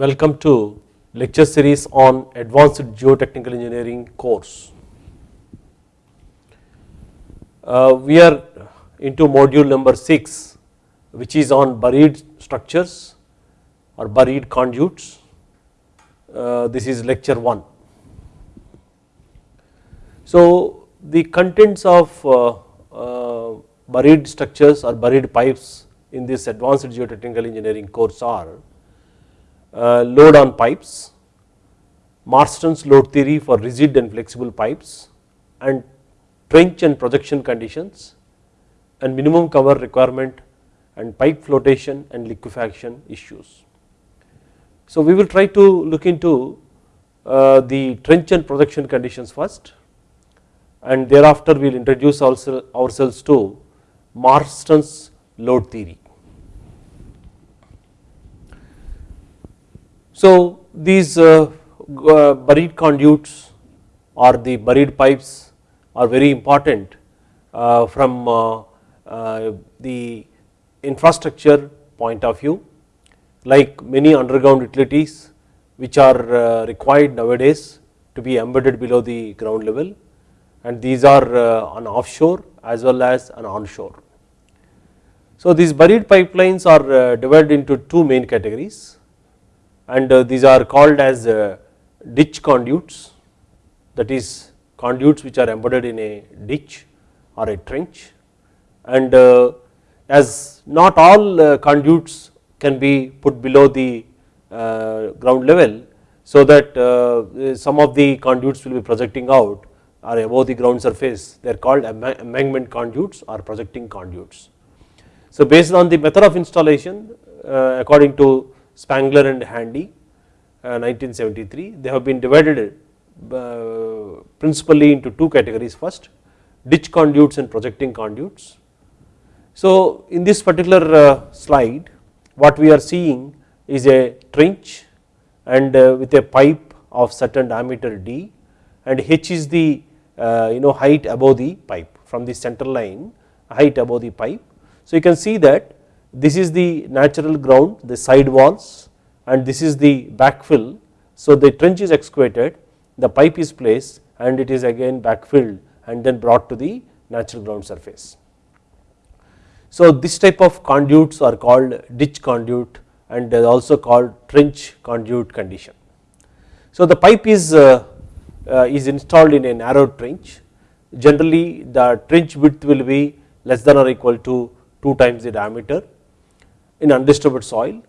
Welcome to lecture series on advanced geotechnical engineering course. Uh, we are into module number 6 which is on buried structures or buried conduits. Uh, this is lecture 1. So the contents of uh, uh, buried structures or buried pipes in this advanced geotechnical engineering course are load on pipes, Marston's load theory for rigid and flexible pipes and trench and projection conditions and minimum cover requirement and pipe flotation and liquefaction issues. So we will try to look into uh, the trench and projection conditions first and thereafter we will introduce also ourselves to Marston's load theory. So these uh, uh, buried conduits or the buried pipes are very important uh, from the infrastructure point of view like many underground utilities which are required nowadays to be embedded below the ground level and these are on offshore as well as on onshore. So these buried pipelines are divided into two main categories and uh, these are called as uh, ditch conduits. That is conduits which are embedded in a ditch or a trench. And uh, as not all conduits can be put below the ground level so that some of the conduits will be projecting out or above the ground surface. They are called embankment conduits or projecting conduits. So based on the method of installation according to Spangler and Handy uh, 1973 they have been divided uh, principally into two categories first ditch conduits and projecting conduits. So in this particular uh, slide what we are seeing is a trench and with a pipe of certain diameter d and h is the you know height above the pipe from the center line height above the pipe. So you can see that this is the natural ground the side walls and this is the backfill. So the trench is excavated the pipe is placed and it is again backfilled and then brought to the natural ground surface. So this type of conduits are called ditch conduit and also called trench conduit condition. So the pipe is, uh, uh, is installed in a narrow trench generally the trench width will be less than or equal to 2 times the diameter in undisturbed soil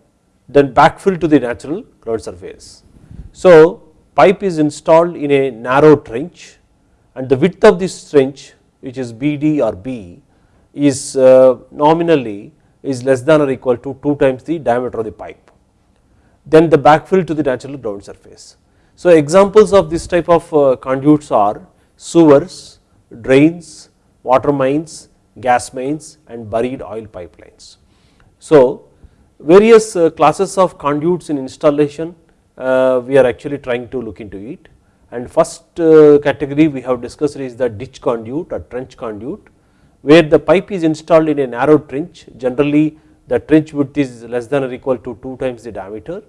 then backfill to the natural ground surface. So pipe is installed in a narrow trench and the width of this trench which is BD or B is uh, nominally is less than or equal to 2 times the diameter of the pipe then the backfill to the natural ground surface. So examples of this type of uh, conduits are sewers, drains, water mains, gas mains and buried oil pipelines. So various uh, classes of conduits in installation uh, we are actually trying to look into it and first uh, category we have discussed is the ditch conduit or trench conduit where the pipe is installed in a narrow trench generally the trench width is less than or equal to 2 times the diameter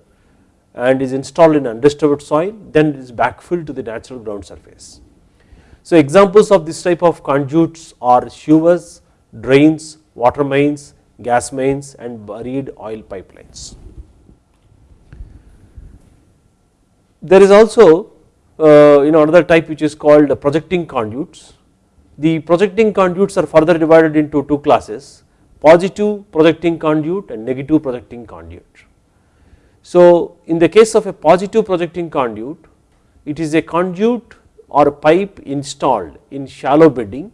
and is installed in undisturbed soil then it is backfilled to the natural ground surface. So examples of this type of conduits are sewers, drains, water mains, gas mains and buried oil pipelines. There is also uh, you know another type which is called projecting conduits. The projecting conduits are further divided into two classes positive projecting conduit and negative projecting conduit. So in the case of a positive projecting conduit it is a conduit or pipe installed in shallow bedding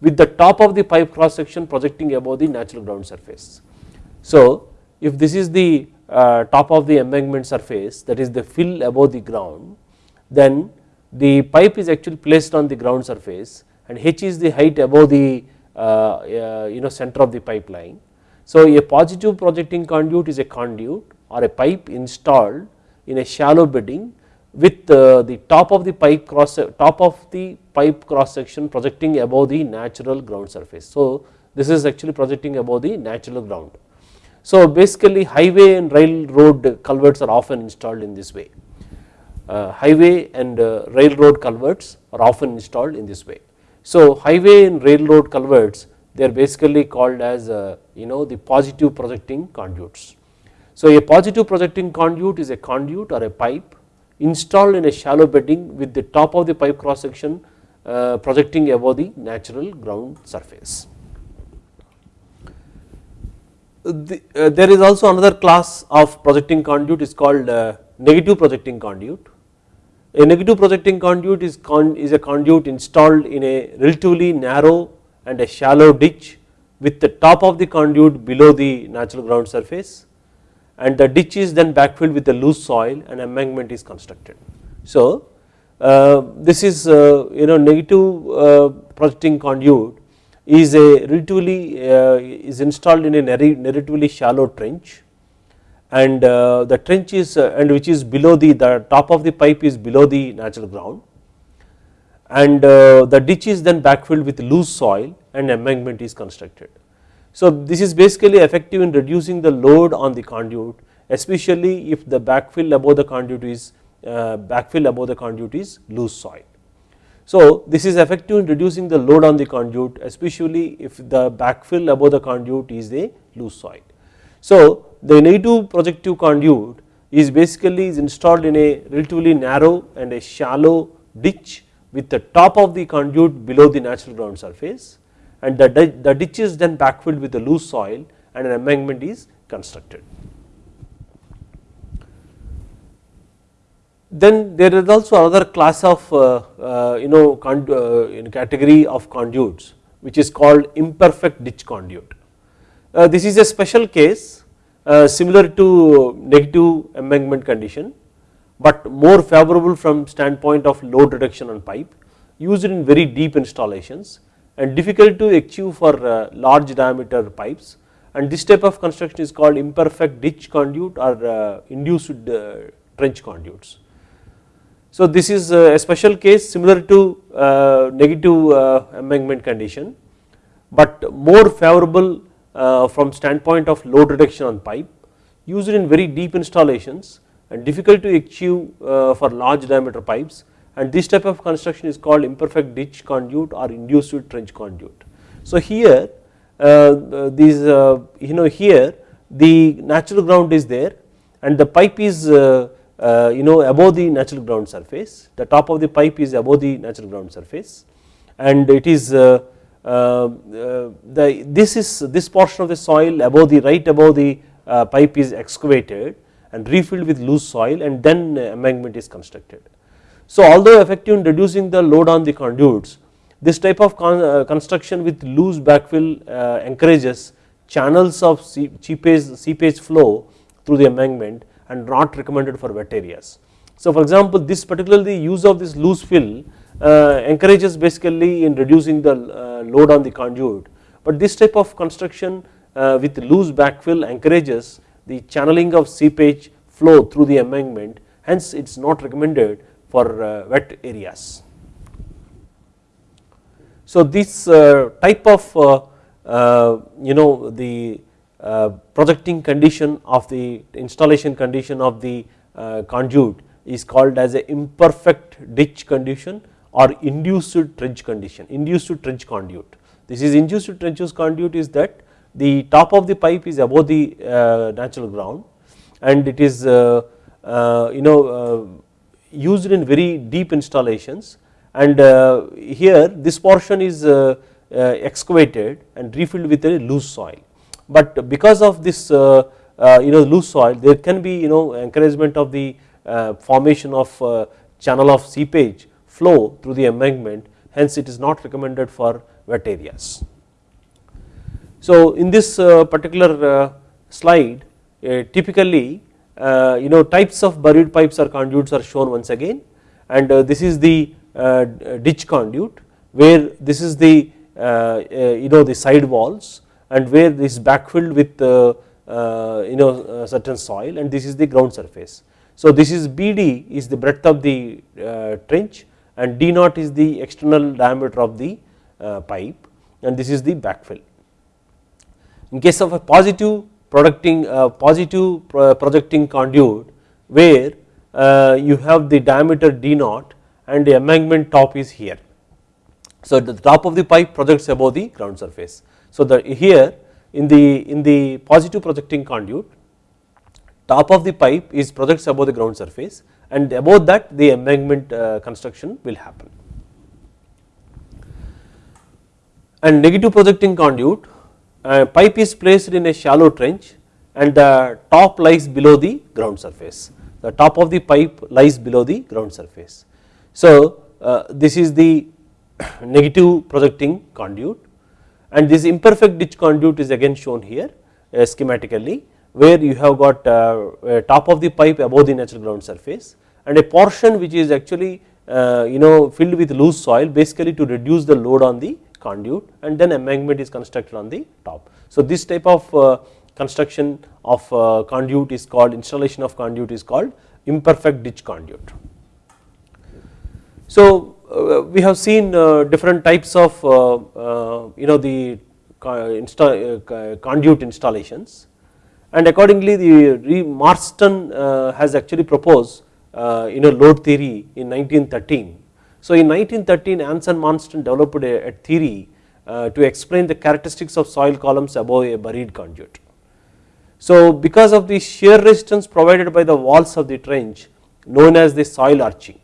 with the top of the pipe cross section projecting above the natural ground surface. So if this is the uh, top of the embankment surface that is the fill above the ground then the pipe is actually placed on the ground surface and h is the height above the uh, uh, you know center of the pipeline. So a positive projecting conduit is a conduit or a pipe installed in a shallow bedding with uh, the top of the pipe cross top of the pipe cross section projecting above the natural ground surface. So this is actually projecting above the natural ground. So basically highway and railroad culverts are often installed in this way. Uh, highway and uh, railroad culverts are often installed in this way. So highway and railroad culverts they are basically called as uh, you know the positive projecting conduits. So a positive projecting conduit is a conduit or a pipe installed in a shallow bedding with the top of the pipe cross section uh, projecting above the natural ground surface. The, uh, there is also another class of projecting conduit is called uh, negative projecting conduit. A negative projecting conduit is, con is a conduit installed in a relatively narrow and a shallow ditch with the top of the conduit below the natural ground surface and the ditch is then backfilled with the loose soil and embankment is constructed. So uh, this is uh, you know negative uh, projecting conduit is a relatively uh, is installed in a relatively shallow trench and uh, the trench is uh, and which is below the the top of the pipe is below the natural ground and the ditch is then backfilled with loose soil and embankment is constructed. So this is basically effective in reducing the load on the conduit especially if the backfill above the conduit is uh, backfill above the conduit is loose soil. So this is effective in reducing the load on the conduit especially if the backfill above the conduit is a loose soil. So the negative projective conduit is basically is installed in a relatively narrow and a shallow ditch with the top of the conduit below the natural ground surface and the, the ditch is then backfilled with the loose soil and an embankment is constructed. Then there is also another class of uh, uh, you know uh, category of conduits which is called imperfect ditch conduit. Uh, this is a special case uh, similar to negative embankment condition but more favorable from standpoint of load reduction on pipe used in very deep installations and difficult to achieve for uh, large diameter pipes and this type of construction is called imperfect ditch conduit or induced trench conduits. So this is a special case similar to uh, negative uh, embankment condition but more favorable uh, from standpoint of load reduction on pipe used in very deep installations and difficult to achieve for large diameter pipes and this type of construction is called imperfect ditch conduit or induced trench conduit. So here these you know here the natural ground is there and the pipe is uh, you know above the natural ground surface the top of the pipe is above the natural ground surface and it is uh, uh, the this is this portion of the soil above the right above the pipe is excavated and refilled with loose soil and then embankment is constructed. So although effective in reducing the load on the conduits this type of con construction with loose backfill encourages channels of seepage, seepage flow through the embankment and not recommended for wet areas. So for example this particularly use of this loose fill uh, encourages basically in reducing the uh, load on the conduit but this type of construction uh, with loose backfill encourages the channeling of seepage flow through the embankment hence it is not recommended for uh, wet areas. So this uh, type of uh, uh you know the uh, projecting condition of the installation condition of the uh, conduit is called as a imperfect ditch condition or induced trench condition, induced trench conduit. This is induced trench conduit is that the top of the pipe is above the natural ground and it is you know used in very deep installations and uh, here this portion is uh, uh, excavated and refilled with a loose soil but because of this uh, uh, you know loose soil there can be you know encouragement of the uh, formation of channel of seepage flow through the embankment hence it is not recommended for wet areas. So in this particular slide typically Uh, you know types of buried pipes or conduits are shown once again and uh, this is the uh, ditch conduit where this is the you know the side walls and where this is backfilled with uh, uh, you know uh, certain soil and this is the ground surface. So this is BD is the breadth of the trench and D naught is the external diameter of the pipe and this is the backfill. In case of a positive projecting uh, positive projecting conduit where uh, you have the diameter d naught and the embankment top is here. So the top of the pipe projects above the ground surface. So the here in the in the positive projecting conduit top of the pipe is projects above the ground surface and above that the embankment uh, construction will happen. and negative projecting conduit uh, pipe is placed in a shallow trench and the top lies below the ground surface the top of the pipe lies below the ground surface. So uh, this is the negative projecting conduit and this imperfect ditch conduit is again shown here uh, schematically where you have got uh, top of the pipe above the natural ground surface and a portion which is actually uh, you know filled with loose soil basically to reduce the load on the conduit and then embankment is constructed on the top. So this type of uh, construction of uh, conduit is called installation of conduit is called imperfect ditch conduit. So uh, we have seen different types of you know the conduit installations and accordingly the Marston has actually proposed you know load theory in 1913 so in 1913 Anson Marston developed a, a theory uh, to explain the characteristics of soil columns above a buried conduit. So because of the shear resistance provided by the walls of the trench known as the soil arching.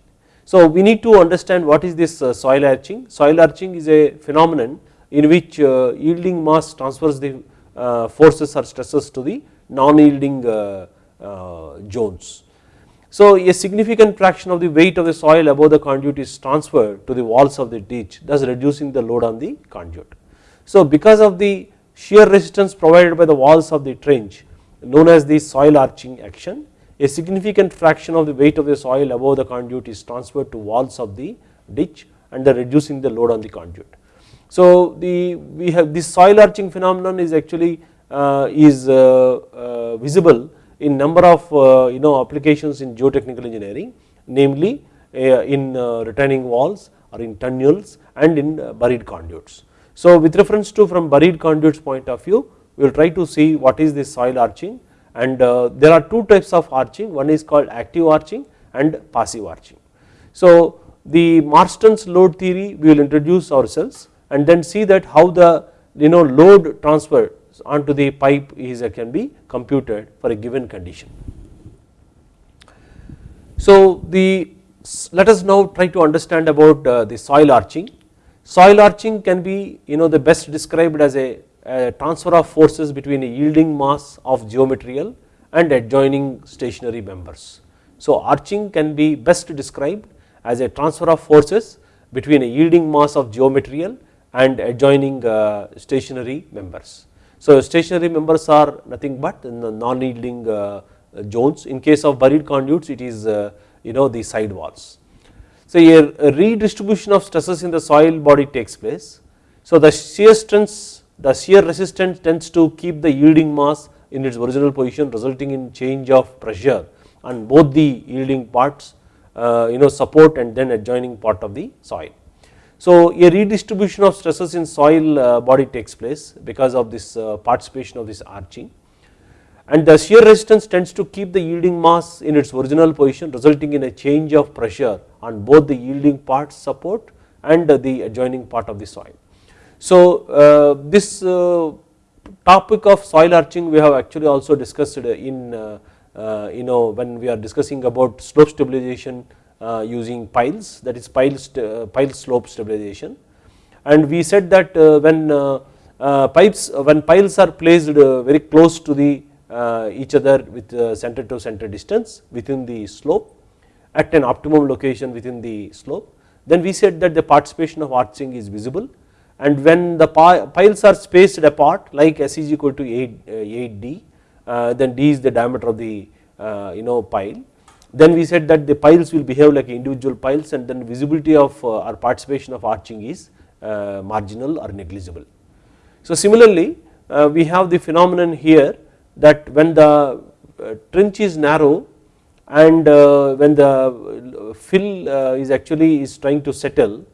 So we need to understand what is this uh, soil arching. Soil arching is a phenomenon in which uh, yielding mass transfers the forces or stresses to the non-yielding zones. So a significant fraction of the weight of the soil above the conduit is transferred to the walls of the ditch thus reducing the load on the conduit. So because of the shear resistance provided by the walls of the trench known as the soil arching action a significant fraction of the weight of the soil above the conduit is transferred to walls of the ditch and the reducing the load on the conduit. So the we have this soil arching phenomenon is actually uh, is uh, uh, visible in number of uh, you know applications in geotechnical engineering namely uh, in uh, retaining walls or in tunnels and in buried conduits. So with reference to from buried conduits point of view we will try to see what is this soil arching and there are two types of arching one is called active arching and passive arching. So the Marston's load theory we will introduce ourselves and then see that how the you know load transfer onto the pipe is can be computed for a given condition. So the let us now try to understand about uh, the soil arching. Soil arching can be you know the best described as a, a transfer of forces between a yielding mass of geomaterial and adjoining stationary members. So arching can be best described as a transfer of forces between a yielding mass of geomaterial and adjoining uh, stationary members. So stationary members are nothing but the non-yielding uh, zones. In case of buried conduits, it is uh, you know the side walls. So a redistribution of stresses in the soil body takes place. So the shear strength, the shear resistance tends to keep the yielding mass in its original position, resulting in change of pressure on both the yielding parts, uh, you know support and then adjoining part of the soil. So a redistribution of stresses in soil uh, body takes place because of this uh, participation of this arching and the shear resistance tends to keep the yielding mass in its original position resulting in a change of pressure on both the yielding part support and the adjoining part of the soil. So uh, this topic of soil arching we have actually also discussed in you know when we are discussing about slope stabilization uh, using piles that is pile, uh, pile slope stabilization. And we said that uh, when uh, uh, pipes uh, when piles are placed very close to the each other with center to center distance within the slope at an optimum location within the slope then we said that the participation of arching is visible. And when the piles are spaced apart like S is equal to 8, 8 D then D is the diameter of the you know pile then we said that the piles will behave like individual piles and then visibility of uh, or participation of arching is uh, marginal or negligible. So similarly uh, we have the phenomenon here that when the uh, trench is narrow and uh, when the uh, fill is actually is trying to settle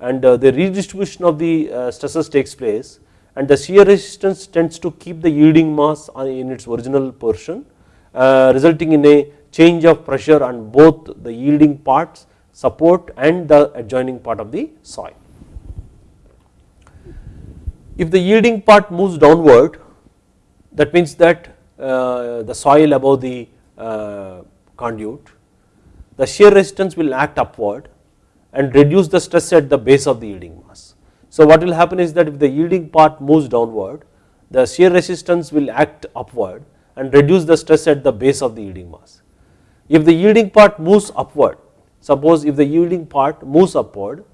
and the redistribution of the stresses takes place and the shear resistance tends to keep the yielding mass in its original portion resulting in a change of pressure on both the yielding parts support and the adjoining part of the soil. If the yielding part moves downward that means that uh, the soil above the uh, conduit the shear resistance will act upward and reduce the stress at the base of the yielding mass. So what will happen is that if the yielding part moves downward the shear resistance will act upward and reduce the stress at the base of the yielding mass. If the yielding part moves upward suppose if the yielding part moves upward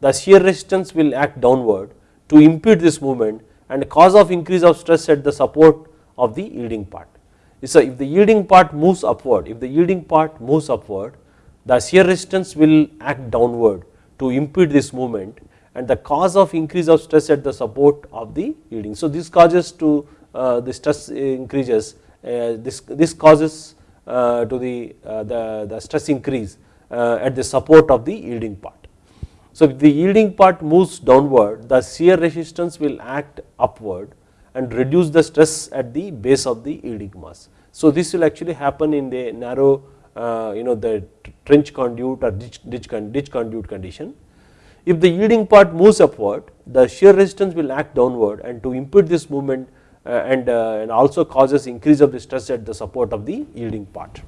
the shear resistance will act downward to impede this movement and cause of increase of stress at the support of the yielding part. So if the yielding part moves upward if the yielding part moves upward the shear resistance will act downward to impede this movement and the cause of increase of stress at the support of the yielding. So this causes to uh, the stress increases uh, this, this causes to the, uh, the, the stress increase at the support of the yielding part. So if the yielding part moves downward the shear resistance will act upward and reduce the stress at the base of the yielding mass. So this will actually happen in the narrow you know the trench conduit or ditch, ditch, ditch conduit condition. If the yielding part moves upward the shear resistance will act downward and to impede this movement uh, and, uh, and also causes increase of the stress at the support of the yielding part.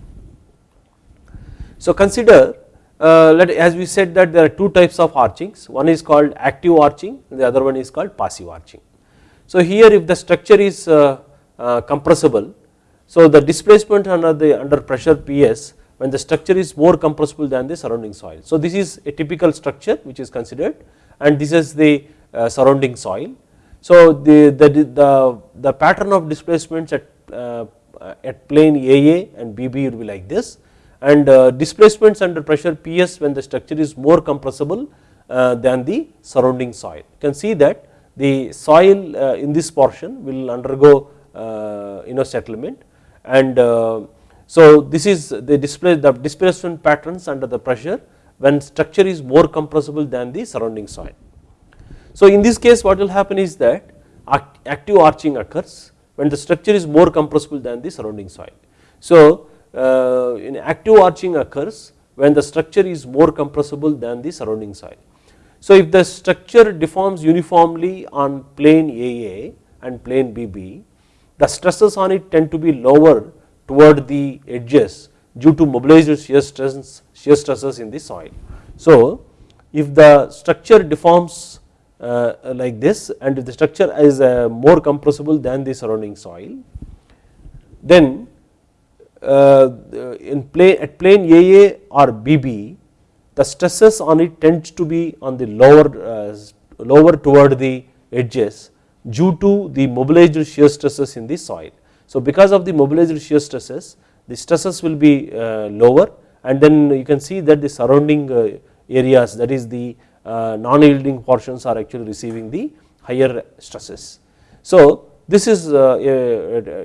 So consider uh, let as we said that there are two types of archings one is called active arching the other one is called passive arching. So here if the structure is compressible so the displacement under the under pressure PS when the structure is more compressible than the surrounding soil. So this is a typical structure which is considered and this is the surrounding soil so the, the, the, the pattern of displacements at, uh, at plane AA and BB will be like this and uh, displacements under pressure PS when the structure is more compressible uh, than the surrounding soil. You can see that the soil uh, in this portion will undergo uh, you know settlement and uh, so this is the display the displacement patterns under the pressure when structure is more compressible than the surrounding soil. So in this case what will happen is that active arching occurs when the structure is more compressible than the surrounding soil. So uh, in active arching occurs when the structure is more compressible than the surrounding soil. So if the structure deforms uniformly on plane AA and plane BB the stresses on it tend to be lower toward the edges due to mobilized shear stresses, shear stresses in the soil. So if the structure deforms like this and if the structure is uh, more compressible than the surrounding soil then uh, in plane at plane AA or BB the stresses on it tends to be on the lower lower toward the edges due to the mobilized shear stresses in the soil. So because of the mobilized shear stresses the stresses will be lower and then you can see that the surrounding areas that is the uh, non-yielding portions are actually receiving the higher stresses. So this is uh,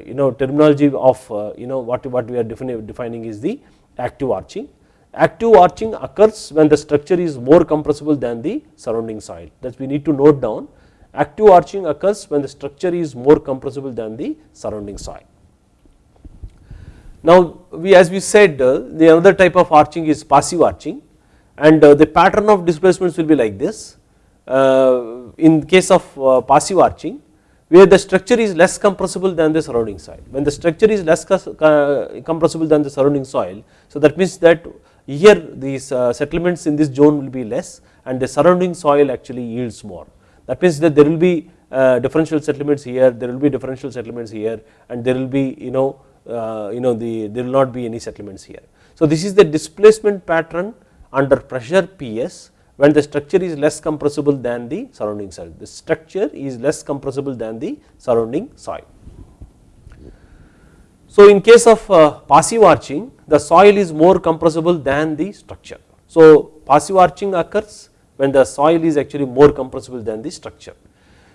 you know terminology of uh, you know what, what we are defining is the active arching. Active arching occurs when the structure is more compressible than the surrounding soil that we need to note down active arching occurs when the structure is more compressible than the surrounding soil. Now we as we said uh, the other type of arching is passive arching and uh, the pattern of displacements will be like this uh, in case of uh, passive arching where the structure is less compressible than the surrounding soil. When the structure is less compressible than the surrounding soil, so that means that here these settlements in this zone will be less and the surrounding soil actually yields more. That means that there will be differential settlements here, there will be differential settlements here and there will be you know you know the there will not be any settlements here. So this is the displacement pattern under pressure PS when the structure is less compressible than the surrounding soil. The structure is less compressible than the surrounding soil. So in case of uh, passive arching the soil is more compressible than the structure. So passive arching occurs when the soil is actually more compressible than the structure.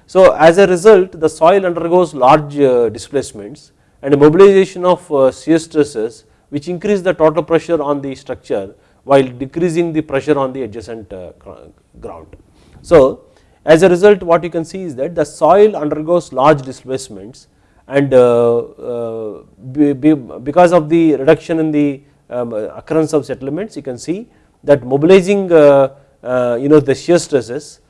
So as a result the soil undergoes large uh, displacements and mobilization of uh, shear stresses which increase the total pressure on the structure while decreasing the pressure on the adjacent uh, ground. So as a result what you can see is that the soil undergoes large displacements and uh, uh, because of the reduction in the um, occurrence of settlements you can see that mobilizing you know the shear stresses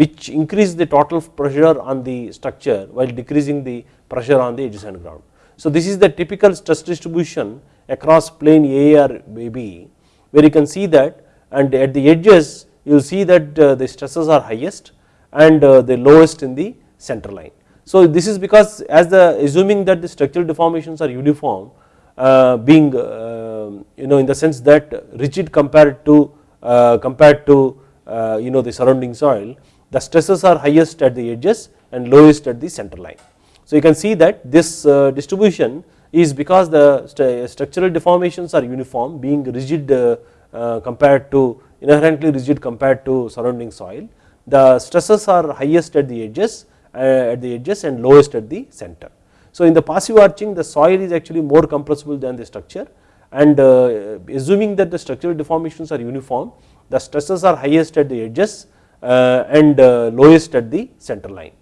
which increase the total pressure on the structure while decreasing the pressure on the adjacent ground. So this is the typical stress distribution across plane A or B where you can see that and at the edges you will see that the stresses are highest and the lowest in the center line. So this is because as the assuming that the structural deformations are uniform uh, being uh, you know in the sense that rigid compared to uh, compared to uh, you know the surrounding soil the stresses are highest at the edges and lowest at the center line. So you can see that this uh, distribution is because the st structural deformations are uniform being rigid uh, compared to inherently rigid compared to surrounding soil the stresses are highest at the edges uh, at the edges and lowest at the center. So in the passive arching the soil is actually more compressible than the structure and uh, assuming that the structural deformations are uniform the stresses are highest at the edges uh, and lowest at the center line.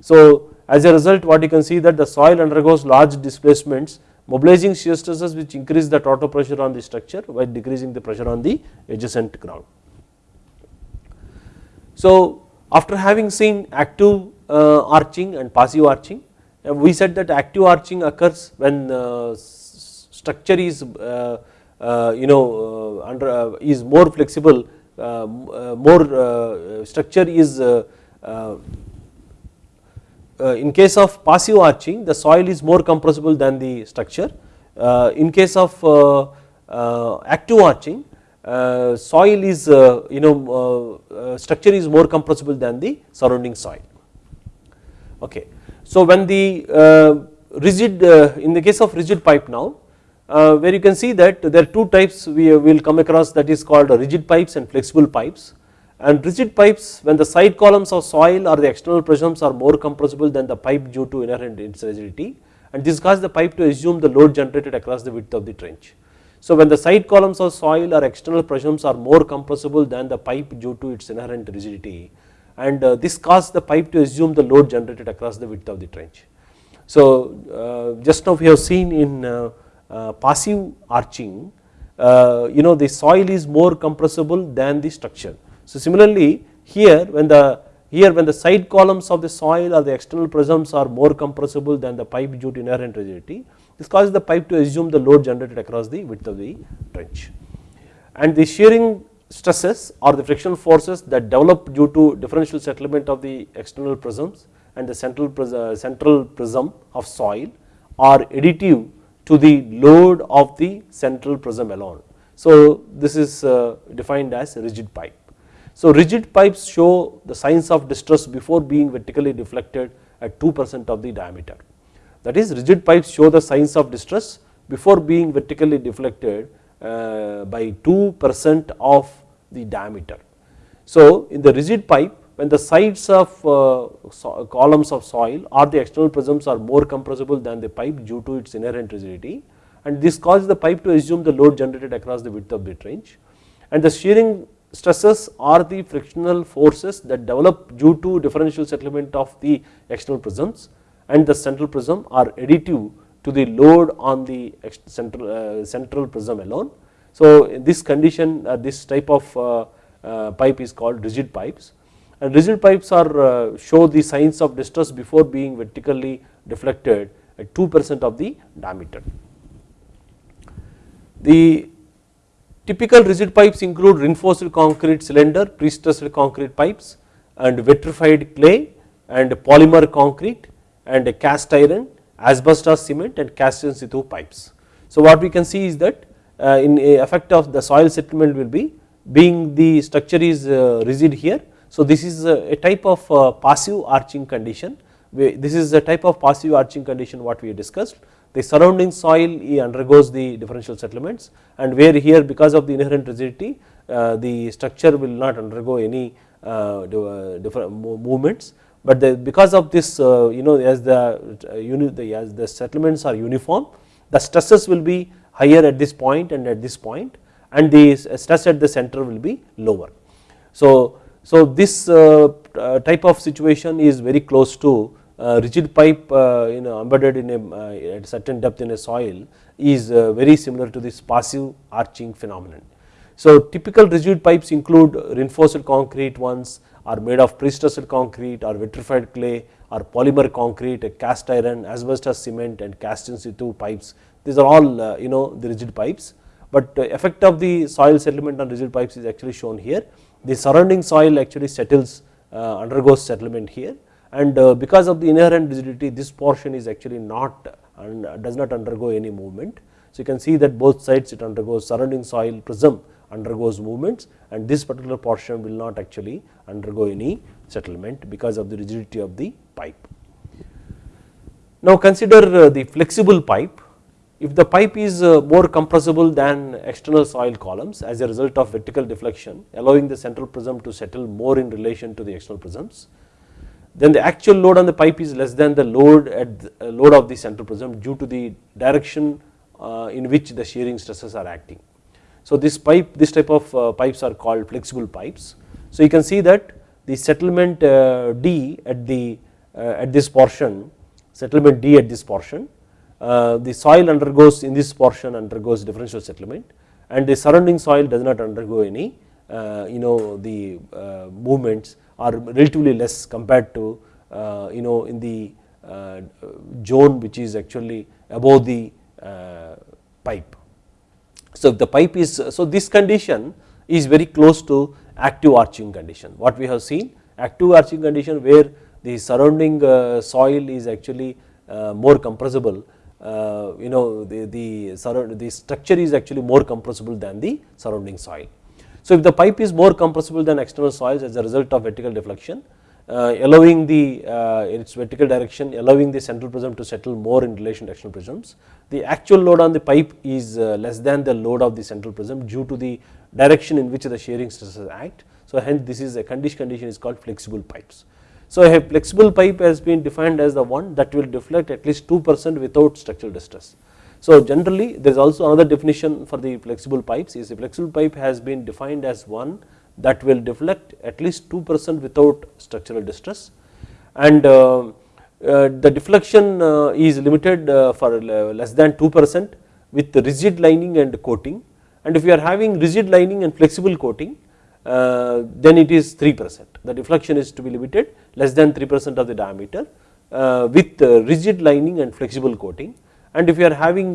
So as a result what you can see that the soil undergoes large displacements mobilizing shear stresses which increase the total pressure on the structure while decreasing the pressure on the adjacent ground. So after having seen active uh, arching and passive arching. Uh, we said that active arching occurs when uh, structure is uh, uh, you know uh, under is more flexible more structure is Uh, in case of passive arching the soil is more compressible than the structure. Uh, in case of uh, active arching soil is you know structure is more compressible than the surrounding soil. Okay. So when the uh, rigid uh, in the case of rigid pipe now uh, where you can see that there are two types we will come across that is called rigid pipes and flexible pipes and rigid pipes when the side columns of soil or the external prisms are more compressible than the pipe due to inherent rigidity and this causes the pipe to assume the load generated across the width of the trench. So when the side columns of soil or external prisms are more compressible than the pipe due to its inherent rigidity and uh, this causes the pipe to assume the load generated across the width of the trench. So uh, just now we have seen in uh, passive arching you know the soil is more compressible than the structure. So similarly here when the here when the side columns of the soil or the external prisms are more compressible than the pipe due to inherent rigidity this causes the pipe to assume the load generated across the width of the trench and the shearing stresses or the frictional forces that develop due to differential settlement of the external prisms and the central prism, uh, central prism of soil are additive to the load of the central prism alone. So this is uh, defined as rigid pipe. So rigid pipes show the signs of distress before being vertically deflected at 2 percent of the diameter. That is rigid pipes show the signs of distress before being vertically deflected uh, by 2 percent of the diameter. So in the rigid pipe when the sides of uh, so columns of soil or the external prisms are more compressible than the pipe due to its inherent rigidity and this causes the pipe to assume the load generated across the width of the trench and the shearing stresses are the frictional forces that develop due to differential settlement of the external prisms and the central prism are additive to the load on the central, uh, central prism alone so this condition uh, this type of uh, pipe is called rigid pipes and rigid pipes are show the signs of distress before being vertically deflected at 2 percent of the diameter. The typical rigid pipes include reinforced concrete cylinder, pre-stressed concrete pipes and vitrified clay and polymer concrete and cast iron, asbestos cement and cast in situ pipes. So what we can see is that uh, in effect of the soil settlement will be being the structure is uh, rigid here. So this is a type of uh, passive arching condition this is a type of passive arching condition what we discussed the surrounding soil undergoes the differential settlements and where here because of the inherent rigidity uh, the structure will not undergo any uh, uh, different movements but the, because of this you know as the as the settlements are uniform the stresses will be higher at this point and at this point and the stress at the center will be lower. So So, this type of situation is very close to rigid pipe you know embedded in a at certain depth in a soil is very similar to this passive arching phenomenon. So, typical rigid pipes include reinforced concrete ones are made of pre-stressed concrete or vitrified clay or polymer concrete, cast iron, asbestos cement and cast in situ pipes. These are all uh, you know the rigid pipes, but uh, effect of the soil settlement on rigid pipes is actually shown here. The surrounding soil actually settles uh, undergoes settlement here and because of the inherent rigidity this portion is actually not and does not undergo any movement. So, you can see that both sides it undergoes surrounding soil prism undergoes movements and this particular portion will not actually undergo any settlement because of the rigidity of the pipe. Now consider uh, the flexible pipe. If the pipe is uh, more compressible than external soil columns as a result of vertical deflection allowing the central prism to settle more in relation to the external prisms, then the actual load on the pipe is less than the load at the uh, load of the central prism due to the direction in which the shearing stresses are acting. So, this pipe this type of uh, pipes are called flexible pipes. So, you can see that the settlement uh, D at the uh, at this portion settlement D at this portion the soil undergoes in this portion undergoes differential settlement and the surrounding soil does not undergo any you know the movements are relatively less compared to you know in the zone which is actually above the pipe. So, if the pipe is so this condition is very close to active arching condition what we have seen active arching condition where the surrounding uh, soil is actually uh, more compressible uh, you know the the, the structure is actually more compressible than the surrounding soil. So, if the pipe is more compressible than external soils as a result of vertical deflection uh, allowing the uh, its vertical direction allowing the central prism to settle more in relation to external prisms. The actual load on the pipe is uh, less than the load of the central prism due to the direction in which the shearing stresses act. So, hence this is a condition condition is called flexible pipes. So, a flexible pipe has been defined as the one that will deflect at least 2 percent without structural distress. So, generally there is also another definition for the flexible pipes is a flexible pipe has been defined as one that will deflect at least 2 percent without structural distress. And uh, uh, the deflection uh, is limited for less than 2 percent with rigid lining and coating. And if you are having rigid lining and flexible coating then it is 3 percent. The deflection is to be limited less than 3 percent of the diameter with rigid lining and flexible coating and if you are having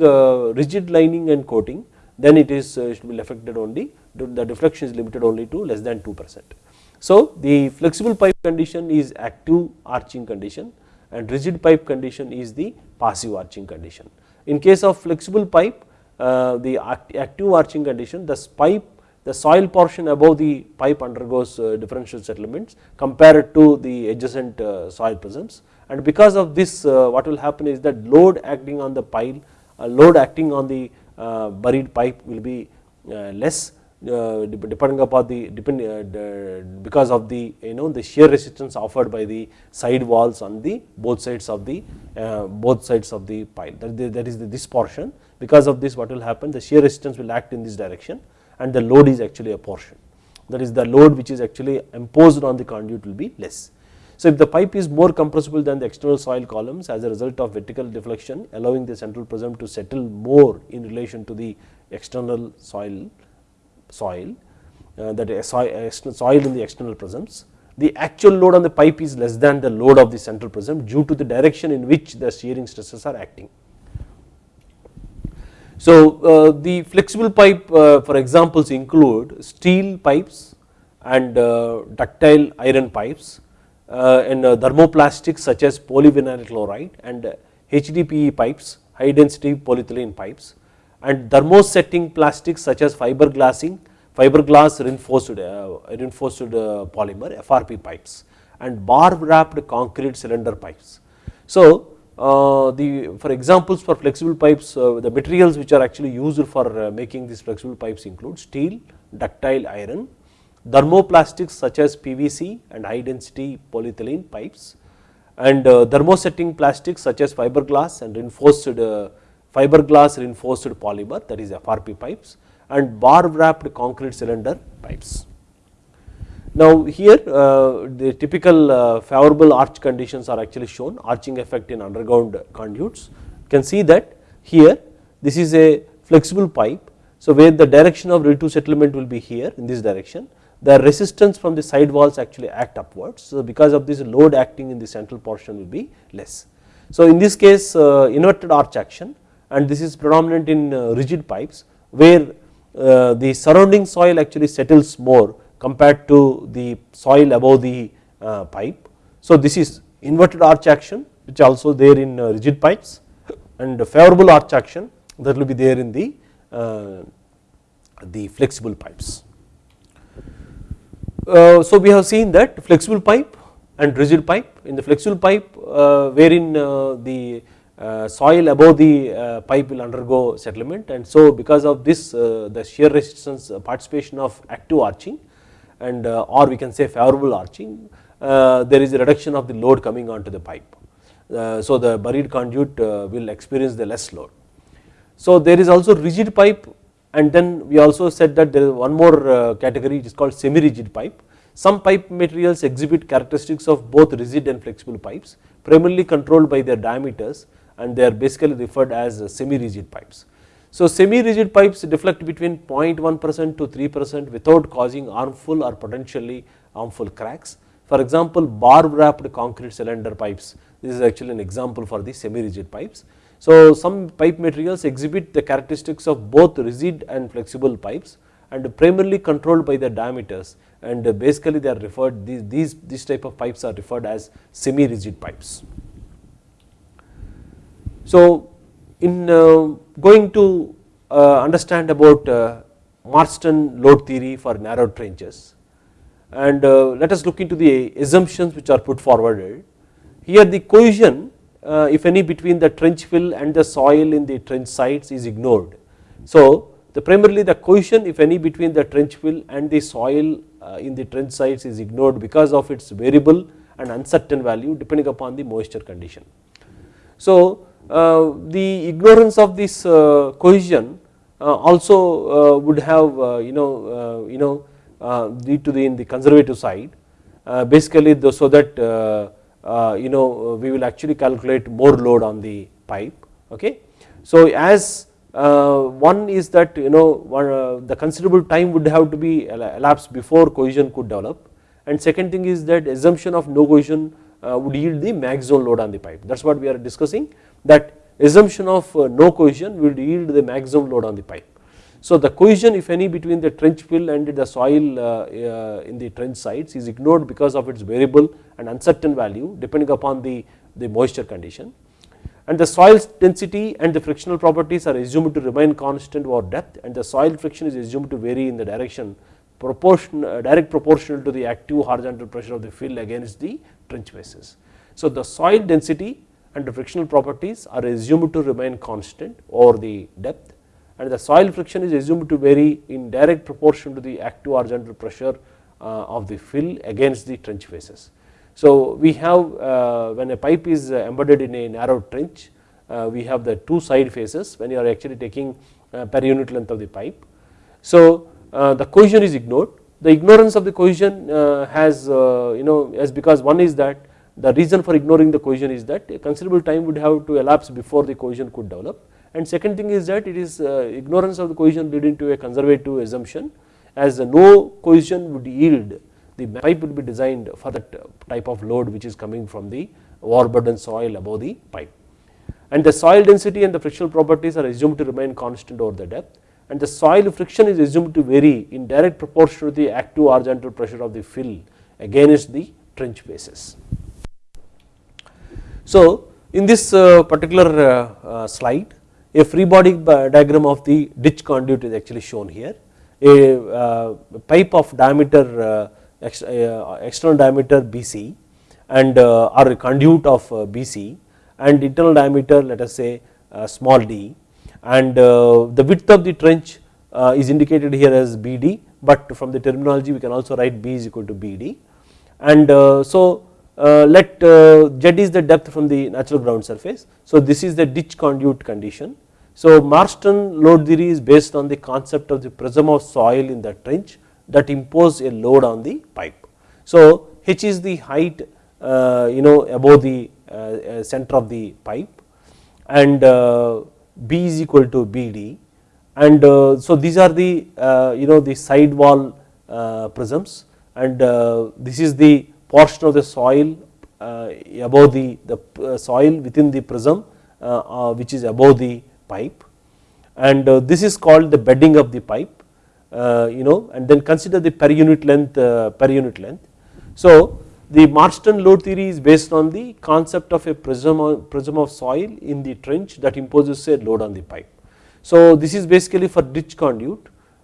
rigid lining and coating then it is should be affected only the deflection is limited only to less than 2 percent. So, the flexible pipe condition is active arching condition and rigid pipe condition is the passive arching condition. In case of flexible pipe uh, the active arching condition the pipe the soil portion above the pipe undergoes uh, differential settlements compared to the adjacent uh, soil prisms and because of this uh, what will happen is that load acting on the pile uh, load acting on the uh, buried pipe will be less depending upon the depend because of the you know the shear resistance offered by the side walls on the both sides of the both sides of the pile. That, that is the, this portion. Because of this what will happen? The shear resistance will act in this direction and the load is actually a portion. That is the load which is actually imposed on the conduit will be less. So, if the pipe is more compressible than the external soil columns as a result of vertical deflection allowing the central prism to settle more in relation to the external soil soil uh, that is soil, soil in the external prisms. The actual load on the pipe is less than the load of the central prism due to the direction in which the shearing stresses are acting. So, uh, the flexible pipe uh, for examples include steel pipes and uh, ductile iron pipes uh, and uh, thermoplastics such as polyvinyl chloride and HDPE pipes high density polyethylene pipes and thermosetting plastics such as fiberglassing, fiberglass reinforced, uh, reinforced uh, polymer FRP pipes and bar wrapped concrete cylinder pipes. So, uh, the for examples for flexible pipes uh, the materials which are actually used for uh, making these flexible pipes include steel, ductile iron, thermoplastics such as PVC and high density polyethylene pipes and uh, thermosetting plastics such as fiberglass and reinforced fiberglass reinforced polymer that is FRP pipes and bar wrapped concrete cylinder pipes. Now here uh, the typical uh, favorable arch conditions are actually shown arching effect in underground conduits. You can see that here this is a flexible pipe. So where the direction of relative settlement will be here in this direction the resistance from the side walls actually act upwards. So because of this load acting in the central portion will be less. So in this case uh, inverted arch action and this is predominant in uh, rigid pipes where uh, the surrounding soil actually settles more compared to the soil above the pipe. So this is inverted arch action which also there in rigid pipes and favorable arch action that will be there in the the flexible pipes. Uh, so we have seen that flexible pipe and rigid pipe in the flexible pipe uh, wherein the soil above the pipe will undergo settlement and so because of this the shear resistance participation of active arching and uh, or we can say favorable arching uh, there is a reduction of the load coming onto the pipe. Uh, so the buried conduit will experience the less load. So there is also rigid pipe and then we also said that there is one more uh, category it is called semi rigid pipe. Some pipe materials exhibit characteristics of both rigid and flexible pipes primarily controlled by their diameters and they are basically referred as uh, semi rigid pipes. So semi rigid pipes deflect between 0.1 percent to 3 percent without causing harmful or potentially harmful cracks. For example, bar wrapped concrete cylinder pipes this is actually an example for the semi rigid pipes. So some pipe materials exhibit the characteristics of both rigid and flexible pipes and primarily controlled by their diameters and basically they are referred these, these, these type of pipes are referred as semi rigid pipes. So in uh, going to uh, understand about uh, Marston load theory for narrow trenches and let us look into the assumptions which are put forwarded. Here the cohesion Uh, if any between the trench fill and the soil in the trench sites is ignored. So the primarily the cohesion if any between the trench fill and the soil uh, in the trench sites is ignored because of its variable and uncertain value depending upon the moisture condition. So uh, the ignorance of this uh, cohesion uh, also uh, would have you know you know lead to the in the conservative side basically so that Uh, you know uh, we will actually calculate more load on the pipe okay. So as uh, one is that you know the considerable time would have to be elapsed before cohesion could develop and second thing is that assumption of no cohesion would yield the maximum load on the pipe that is what we are discussing that assumption of uh, no cohesion will yield the maximum load on the pipe. So the cohesion if any between the trench fill and the soil uh, uh, in the trench sites is ignored because of its variable and uncertain value depending upon the, the moisture condition and the soil density and the frictional properties are assumed to remain constant over depth and the soil friction is assumed to vary in the direction proportion direct proportional to the active horizontal pressure of the fill against the trench faces. So the soil density and the frictional properties are assumed to remain constant over the depth and the soil friction is assumed to vary in direct proportion to the active horizontal pressure uh, of the fill against the trench faces. So we have uh, when a pipe is uh, embedded in a narrow trench we have the two side faces when you are actually taking per unit length of the pipe. So the cohesion is ignored the ignorance of the cohesion has you know as because one is that the reason for ignoring the cohesion is that a considerable time would have to elapse before the cohesion could develop and second thing is that it is uh, ignorance of the cohesion leading to a conservative assumption. As no cohesion would yield the pipe would be designed for that type of load which is coming from the overburden soil above the pipe. And the soil density and the frictional properties are assumed to remain constant over the depth. And the soil friction is assumed to vary in direct proportion to the active horizontal pressure of the fill against the trench faces. So in this uh, particular uh, uh, slide a free body uh, diagram of the ditch conduit is actually shown here a uh, pipe of diameter uh, external diameter BC and or conduit of BC and internal diameter let us say small d and the width of the trench is indicated here as BD but from the terminology we can also write B is equal to BD and so uh, let uh, z is the depth from the natural ground surface. So this is the ditch conduit condition. So Marston load theory is based on the concept of the prism of soil in the trench that impose a load on the pipe. So, h is the height uh, you know above the uh, uh, center of the pipe and b is equal to bd and so these are the you know the side wall prisms and this is the portion of the soil above the, the soil within the prism which is above the pipe and uh, this is called the bedding of the pipe uh, you know and then consider the per unit length uh, per unit length. So the Marston load theory is based on the concept of a prism, prism of soil in the trench that imposes a load on the pipe. So this is basically for ditch conduit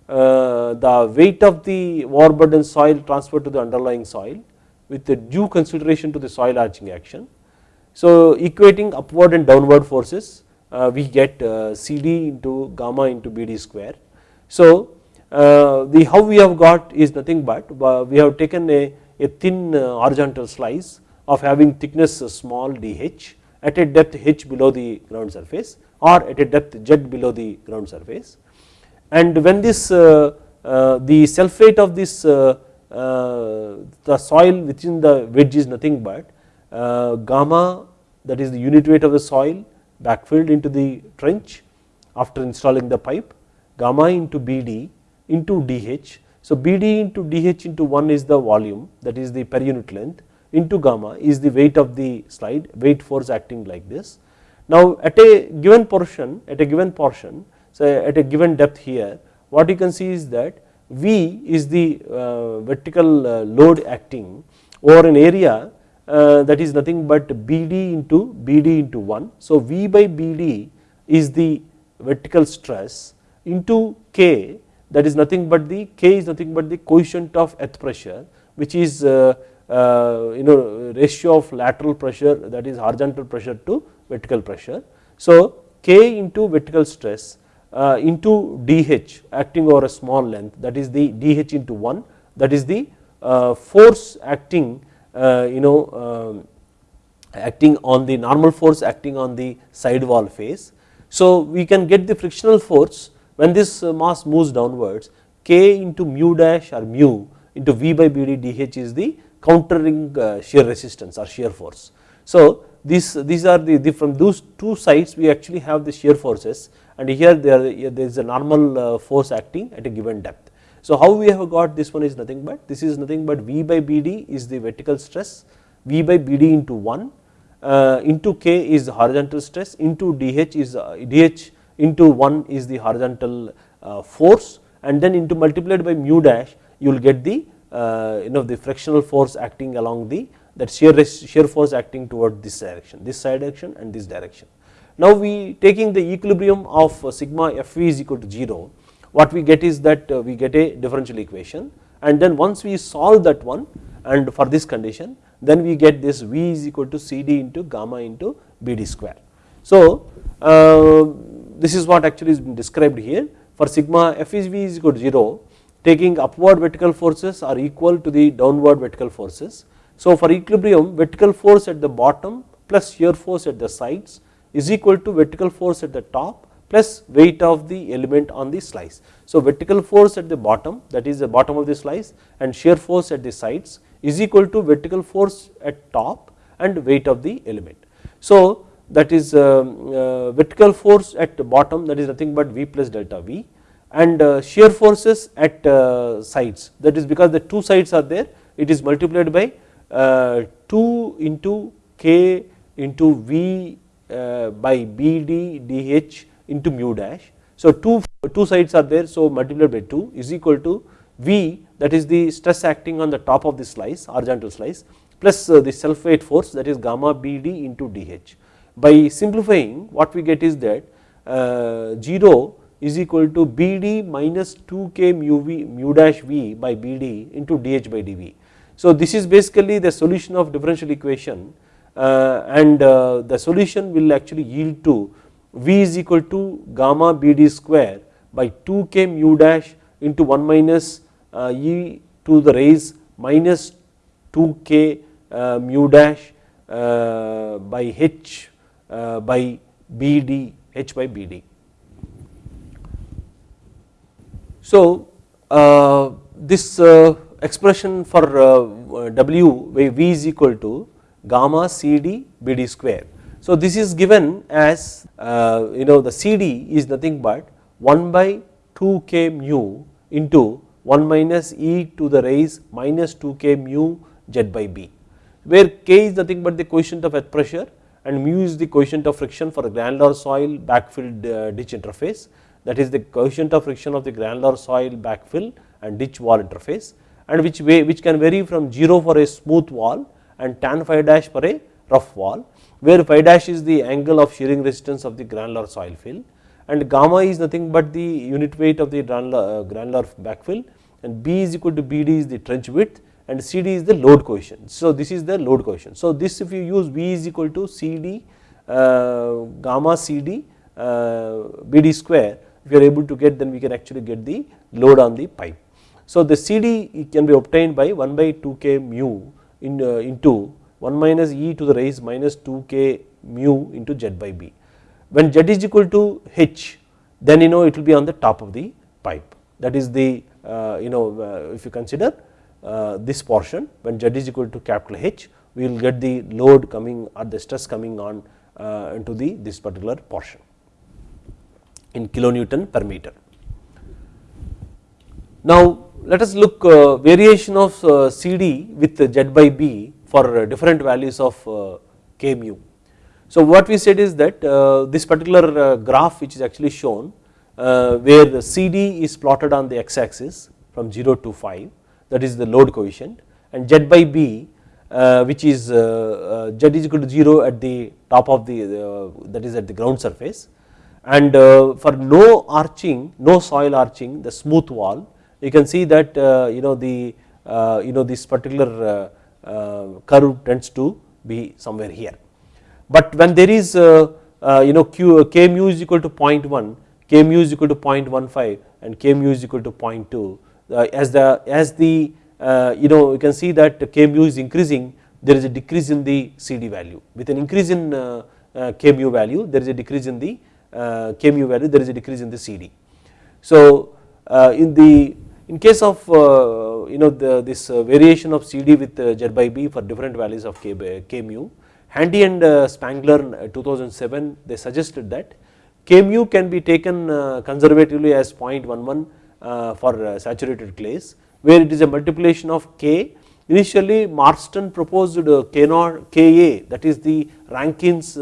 uh, the weight of the overburden soil transferred to the underlying soil with the due consideration to the soil arching action. So equating upward and downward forces we get uh, CD into gamma into BD square. So uh, the how we have got is nothing but we have taken a, a thin horizontal slice of having thickness small dh at a depth h below the ground surface or at a depth z below the ground surface and when this uh, uh, the of this uh, the soil within the wedge is nothing but gamma that is the unit weight of the soil backfilled into the trench after installing the pipe gamma into BD into DH. So BD into DH into 1 is the volume that is the per unit length into gamma is the weight of the slide weight force acting like this. Now at a given portion at a given portion so at a given depth here what you can see is that V is the uh, vertical uh, load acting over an area that is nothing but BD into BD into 1. So V by BD is the vertical stress into K that is nothing but the K is nothing but the coefficient of earth pressure which is uh, uh, you know ratio of lateral pressure that is horizontal pressure to vertical pressure. So K into vertical stress uh, into DH acting over a small length that is the DH into 1 that is the uh, force acting uh, you know um, acting on the normal force acting on the side wall face. So we can get the frictional force when this uh, mass moves downwards k into mu dash or mu into V by BD dH is the countering uh, shear resistance or shear force. So these these are the, the, from those two sides we actually have the shear forces and here there, there is a normal force acting at a given depth. So how we have got this one is nothing but this is nothing but V by BD is the vertical stress V by BD into 1 uh, into K is the horizontal stress into DH is uh, DH into 1 is the horizontal uh, force and then into multiplied by mu dash you will get the uh, you know the frictional force acting along the that shear shear force acting toward this direction this side direction and this direction. Now we taking the equilibrium of uh, sigma Fv is equal to 0 what we get is that uh, we get a differential equation and then once we solve that one and for this condition then we get this V is equal to CD into gamma into BD square. So uh, this is what actually is been described here for sigma F is V is equal to 0 taking upward vertical forces are equal to the downward vertical forces. So for equilibrium vertical force at the bottom plus shear force at the sides is equal to vertical force at the top plus weight of the element on the slice. So vertical force at the bottom that is the bottom of the slice and shear force at the sides is equal to vertical force at top and weight of the element. So that is uh, uh, vertical force at the bottom that is nothing but V plus delta V and uh, shear forces at uh, sides that is because the two sides are there it is multiplied by uh, 2 into K into V by BD DH into mu dash. So two, two sides are there so multiplied by 2 is equal to V that is the stress acting on the top of the slice horizontal slice plus uh, the self weight force that is gamma BD into DH. By simplifying what we get is that uh, 0 is equal to BD minus 2K mu, v, mu dash V by BD into DH by dV. So this is basically the solution of differential equation uh, and uh, the solution will actually yield to V is equal to gamma BD square by 2k mu dash into 1 minus uh, e to the raise minus 2k uh, mu dash uh, by h by BD h by BD. So this expression for W where V is equal to gamma CD BD square. So this is given as you know the CD is nothing but 1 by 2 k mu into 1 minus e to the raise minus 2 k mu z by b where k is nothing but the coefficient of earth pressure and mu is the coefficient of friction for a granular soil backfilled uh, ditch interface. That is the coefficient of friction of the granular soil backfill and ditch wall interface and which way which can vary from 0 for a smooth wall and tan phi dash for a rough wall where phi dash is the angle of shearing resistance of the granular soil fill and gamma is nothing but the unit weight of the granular, uh, backfill and B is equal to BD is the trench width and CD is the load coefficient. So this is the load coefficient. So this if you use V is equal to CD uh, gamma CD uh, BD square if you are able to get then we can actually get the load on the pipe. So the CD can be obtained by 1 by 2 k mu in, uh, into 1 minus e to the raise minus 2 k mu into z by b. When z is equal to h then you know it will be on the top of the pipe that is the uh, you know uh, if you consider uh, this portion when z is equal to capital H we will get the load coming or the stress coming on uh, into the this particular portion in kilonewton per meter. Now let us look uh, variation of uh, CD with Z by B for different values of uh, K mu. So what we said is that uh, this particular graph which is actually shown where the CD is plotted on the x axis from 0 to 5 that is the load coefficient and Z by B uh, which is uh, uh, Z is equal to 0 at the top of the that is at the ground surface and for no arching no soil arching the smooth wall you can see that you know the you know this particular curve tends to be somewhere here. But when there is you know q k mu is equal to 0.1 k mu is equal to 0.15 and k mu is equal to 0.2 uh, as the as the uh, you know you can see that k mu is increasing there is a decrease in the CD value with an increase in uh, k mu value there is a decrease in the k mu value there is a decrease in the CD. So in the in case of you know the, this uh, variation of CD with uh, Z by B for different values of k, uh, k mu Handy and Spangler 2007 they suggested that k mu can be taken conservatively as 0.11 uh, for uh, saturated clays where it is a multiplication of K. Initially Marston proposed uh, K Ka that is the Rankine's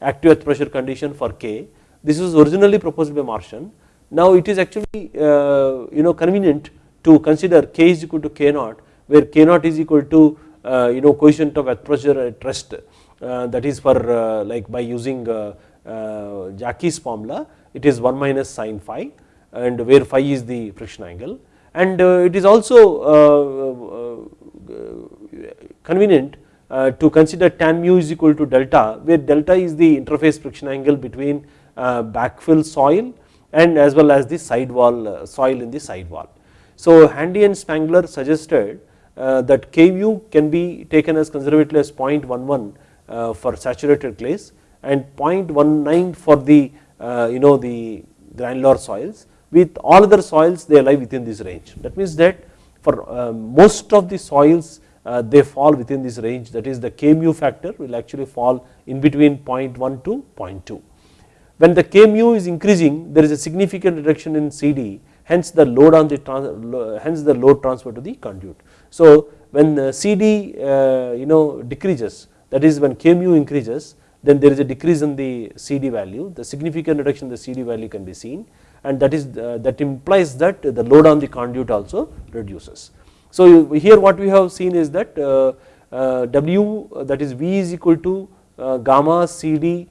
active earth pressure condition for K. This was originally proposed by Marston. Now it is actually you know convenient to consider K is equal to K naught where K naught is equal to uh, you know coefficient of pressure at rest uh, that is for uh, like by using Jaky's formula it is 1 minus sine phi and where phi is the friction angle and uh, it is also uh, uh, convenient to consider tan mu is equal to delta where delta is the interface friction angle between backfill soil and as well as the side wall soil in the side wall. So Handy and Spangler suggested that K mu can be taken as conservatively as 0.11 for saturated clays and 0.19 for the you know the granular soils with all other soils they lie within this range. That means that for uh, most of the soils uh, they fall within this range that is the K mu factor will actually fall in between 0.1 to 0.2. When the K mu is increasing there is a significant reduction in CD hence the load on the hence the load transfer to the conduit. So when CD uh, you know decreases that is when K mu increases then there is a decrease in the CD value the significant reduction in the CD value can be seen and that is uh, that implies that the load on the conduit also reduces. So here what we have seen is that uh, uh, W that is V is equal to gamma CD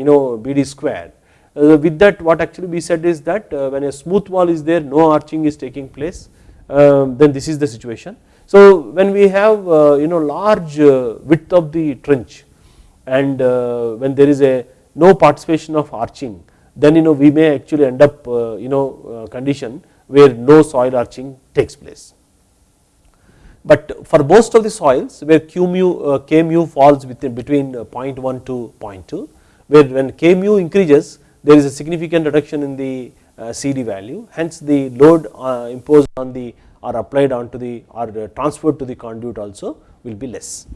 you know BD square with that what actually we said is that when a smooth wall is there no arching is taking place um, then this is the situation. So when we have you know large width of the trench and when there is a no participation of arching then you know we may actually end up uh, you know uh, condition where no soil arching takes place. But for most of the soils where Q mu uh, K mu falls within between 0.1 to 0.2 where when K mu increases there is a significant reduction in the uh, CD value hence the load uh, imposed on the are applied onto the or uh, transferred to the conduit also will be less.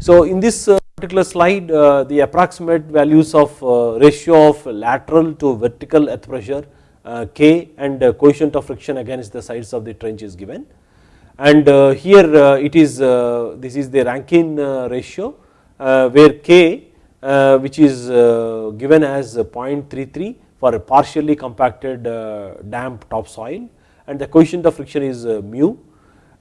So in this particular slide the approximate values of ratio of lateral to vertical earth pressure K and coefficient of friction against the sides of the trench is given and here it is this is the Rankine ratio where K Uh, which is uh, given as 0.33 for a partially compacted uh, damp topsoil and the coefficient of friction is mu.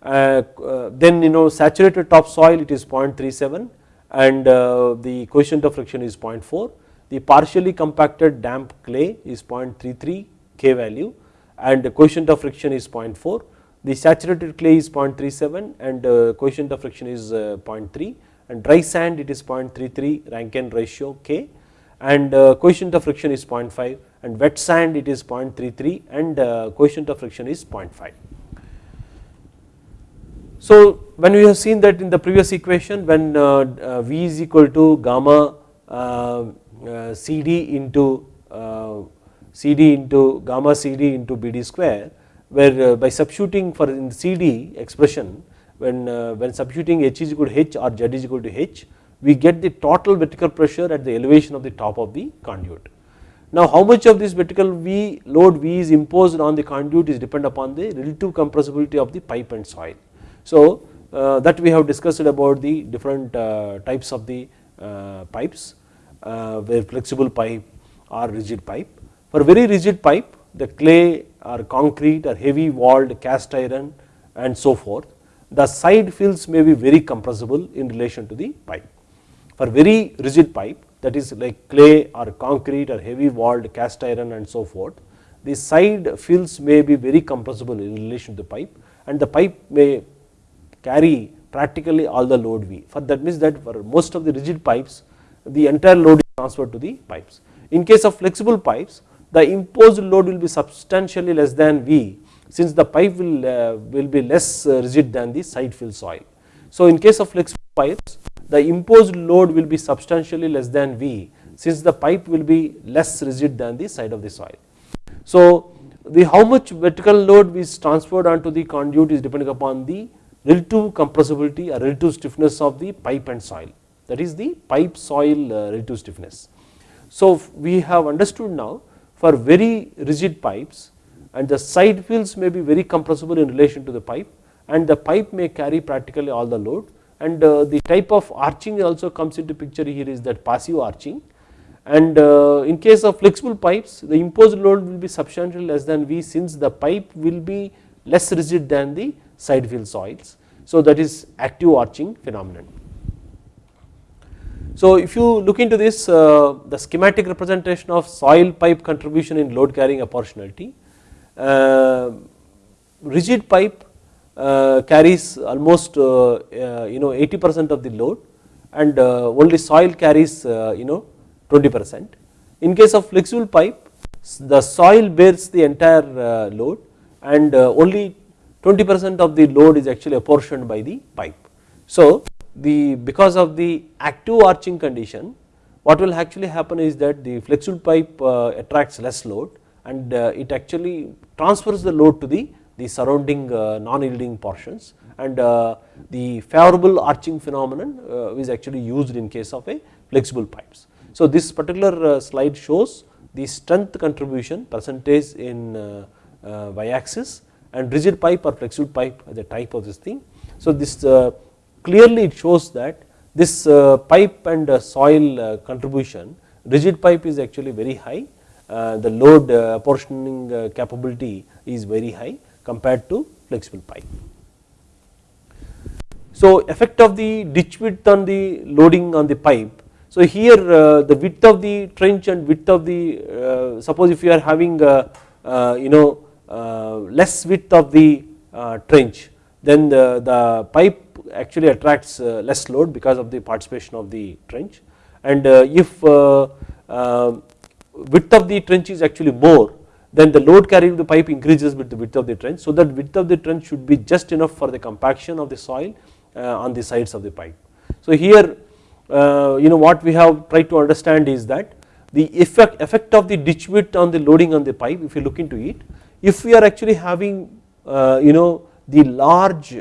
Then you know saturated topsoil it is 0.37 and the coefficient of friction is 0.4 the partially compacted damp clay is 0.33 K value and the coefficient of friction is 0.4. The saturated clay is 0.37 and coefficient of friction is 0.3 and dry sand it is 0.33 Rankine ratio K. And uh, coefficient of friction is 0.5 and wet sand it is 0.33 and uh, coefficient of friction is 0.5. So when we have seen that in the previous equation when uh, V is equal to gamma CD into CD into gamma CD into BD square where uh, by substituting for in CD expression when, uh, when substituting H is equal to H or Z is equal to H we get the total vertical pressure at the elevation of the top of the conduit. Now how much of this vertical V load V is imposed on the conduit is depend upon the relative compressibility of the pipe and soil. So uh, that we have discussed about the different uh, types of the uh, pipes where flexible pipe or rigid pipe for very rigid pipe the clay or concrete or heavy walled cast iron and so forth the side fills may be very compressible in relation to the pipe. For very rigid pipe that is like clay or concrete or heavy walled cast iron and so forth the side fills may be very compressible in relation to the pipe and the pipe may carry practically all the load V for that means that for most of the rigid pipes the entire load is transferred to the pipes. In case of flexible pipes the imposed load will be substantially less than V since the pipe will, uh, will be less uh, rigid than the side fill soil. So in case of flexible pipes the imposed load will be substantially less than V since the pipe will be less rigid than the side of the soil. So the how much vertical load is transferred onto the conduit is depending upon the relative compressibility or relative stiffness of the pipe and soil that is the pipe soil uh, relative stiffness. So we have understood now for very rigid pipes and the side fills may be very compressible in relation to the pipe and the pipe may carry practically all the load and uh, the type of arching also comes into picture here is that passive arching and uh, in case of flexible pipes the imposed load will be substantially less than V since the pipe will be less rigid than the side fill soils. So that is active arching phenomenon. So if you look into this uh, the schematic representation of soil pipe contribution in load carrying apportionality, uh, rigid pipe uh, carries almost uh, uh, you know 80 percent of the load and uh, only soil carries you know 20 percent. In case of flexible pipe the soil bears the entire load and only 20 percent of the load is actually apportioned by the pipe. So the because of the active arching condition what will actually happen is that the flexible pipe uh, attracts less load and uh, it actually transfers the load to the, the surrounding uh, non-yielding portions and the favorable arching phenomenon is actually used in case of a flexible pipes. So this particular slide shows the strength contribution percentage in y axis and rigid pipe or flexible pipe the type of this thing. So this clearly it shows that this uh, pipe and uh, soil uh, contribution rigid pipe is actually very high the load apportioning capability is very high compared to flexible pipe. So effect of the ditch width on the loading on the pipe. So here uh, the width of the trench and width of the uh, suppose if you are having uh, you know less width of the trench then the, the pipe actually attracts uh, less load because of the participation of the trench and uh, if uh, width of the trench is actually more then the load carrying the pipe increases with the width of the trench so that width of the trench should be just enough for the compaction of the soil on the sides of the pipe. So here you know what we have tried to understand is that the effect, effect of the ditch width on the loading on the pipe if you look into it if we are actually having uh, you know the large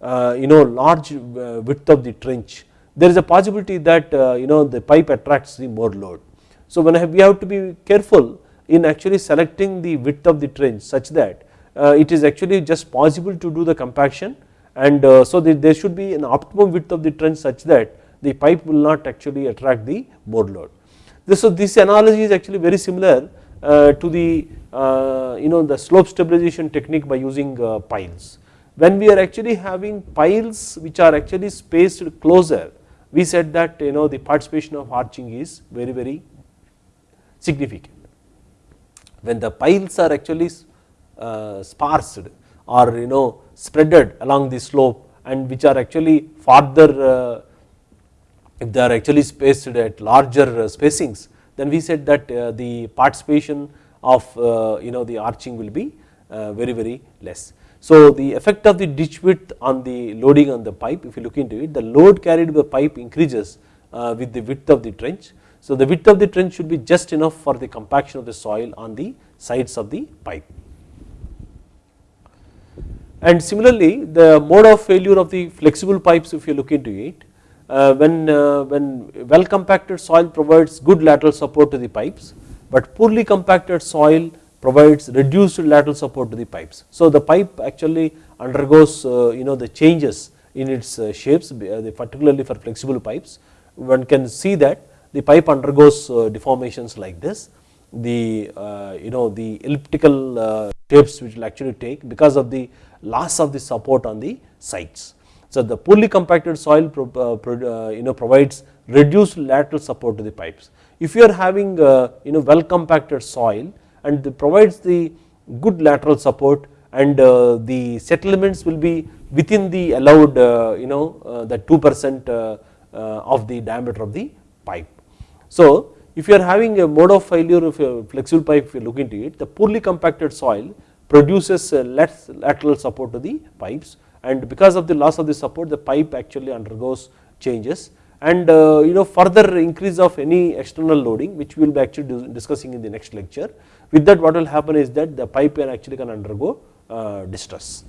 uh, you know large uh, width of the trench there is a possibility that uh, you know the pipe attracts the more load. So when have, we have to be careful in actually selecting the width of the trench such that uh, it is actually just possible to do the compaction and uh, so there should be an optimum width of the trench such that the pipe will not actually attract the more load. This, so this analogy is actually very similar uh, to the uh, you know the slope stabilization technique by using uh, piles. When we are actually having piles which are actually spaced closer we said that you know the participation of arching is very very significant. When the piles are actually uh, sparsed or you know spreaded along the slope and which are actually farther uh, if they are actually spaced at larger uh, spacings then we said that uh, the participation of uh, you know the arching will be very very less. So the effect of the ditch width on the loading on the pipe if you look into it the load carried by pipe increases with the width of the trench. So the width of the trench should be just enough for the compaction of the soil on the sides of the pipe. And similarly the mode of failure of the flexible pipes if you look into it uh, when, uh, when well compacted soil provides good lateral support to the pipes but poorly compacted soil provides reduced lateral support to the pipes. So the pipe actually undergoes uh, you know the changes in its shapes particularly for flexible pipes one can see that the pipe undergoes deformations like this the you know the elliptical shapes which will actually take because of the loss of the support on the sides. So the poorly compacted soil pro, uh, pro, uh, you know provides reduced lateral support to the pipes. If you are having uh, you know well compacted soil and provides the good lateral support and uh, the settlements will be within the allowed uh, you know uh, the 2 percent of the diameter of the pipe. So if you are having a mode of failure of a flexible pipe if you look into it the poorly compacted soil produces less lateral support to the pipes and because of the loss of the support the pipe actually undergoes changes and uh, you know further increase of any external loading which we will be actually discussing in the next lecture with that what will happen is that the pipe can actually can undergo uh, distress.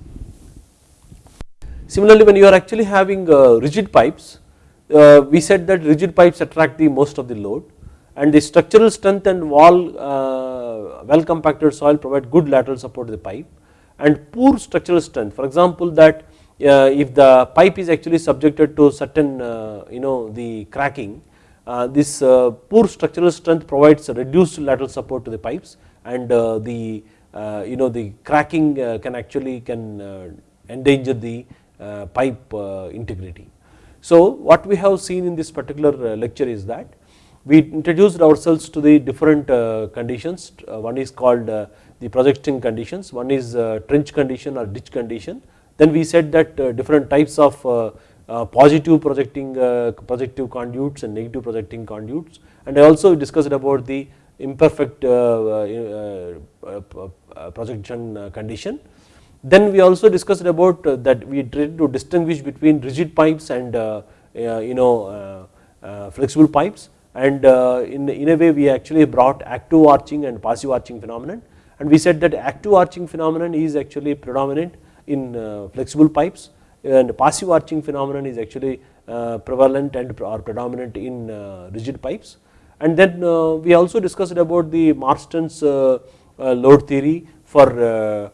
Similarly when you are actually having uh, rigid pipes uh, we said that rigid pipes attract the most of the load and the structural strength and wall uh, well compacted soil provide good lateral support to the pipe and poor structural strength for example that uh, if the pipe is actually subjected to certain uh, you know the cracking uh, this uh, poor structural strength provides reduced lateral support to the pipes and the you know the cracking can actually can endanger the pipe integrity. So what we have seen in this particular uh, lecture is that we introduced ourselves to the different uh, conditions uh, one is called the projecting conditions. One is uh, trench condition or ditch condition. Then we said that uh, different types of uh, positive projecting projective conduits and negative projecting conduits and I also discussed about the imperfect projection condition. Then we also discussed about uh, that we tried to distinguish between rigid pipes and uh, uh, you know flexible pipes. And in, in a way we actually brought active arching and passive arching phenomenon. And we said that active arching phenomenon is actually predominant in uh, flexible pipes. And passive arching phenomenon is actually uh, prevalent and or predominant in uh, rigid pipes. And then we also discussed about the Marston's load theory for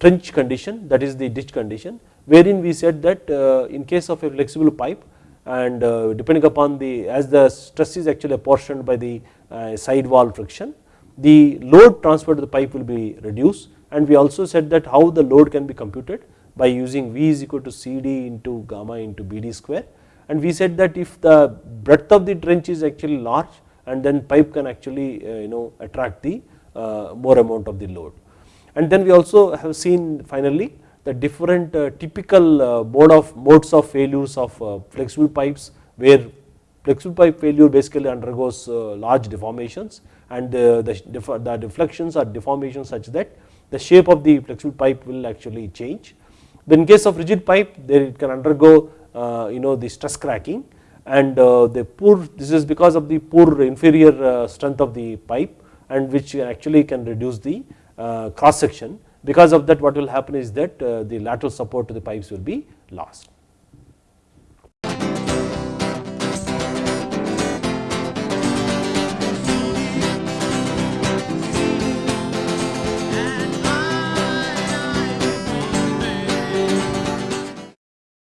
trench condition that is the ditch condition wherein we said that in case of a flexible pipe and depending upon the as the stress is actually apportioned by the side wall friction the load transferred to the pipe will be reduced and we also said that how the load can be computed by using V is equal to CD into gamma into BD square and we said that if the breadth of the trench is actually large and then pipe can actually uh, you know attract the uh, more amount of the load. And then we also have seen finally the different uh, typical uh, mode of modes of failures of uh, flexible pipes where flexible pipe failure basically undergoes large deformations and the, the, deflections or deformations such that the shape of the flexible pipe will actually change. But in case of rigid pipe there it can undergo you know the stress cracking and the poor this is because of the poor inferior strength of the pipe and which actually can reduce the cross section because of that what will happen is that uh, the lateral support to the pipes will be lost.